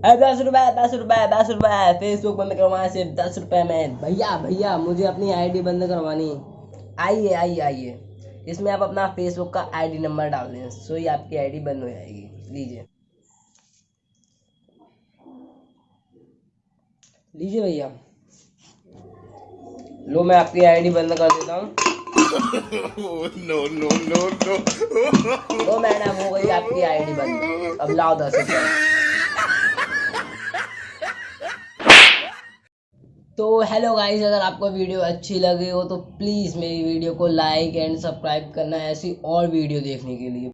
दस रुपए दस रुपए दस रुपए फेसबुक बंद करवाना सिर्फ़ दस रुपए में। भैया भैया मुझे अपनी आईडी बंद करवानी। आइए आइए आइए। इसमें आप अपना फेसबुक का आईडी नंबर डाल दें सो ही आपकी आईडी बंद हो जाएगी। लीजिए। लीजिए भैया। लो मैं आपकी आईडी बंद कर देता हूँ। No, no, no. तो मैडम हो गई आपकी आईडी बंद। अब लाओ दस रुपये तो हेलो गाइस अगर आपको वीडियो अच्छी लगी हो तो प्लीज़ मेरी वीडियो को लाइक एंड सब्सक्राइब करना ऐसी और वीडियो देखने के लिए।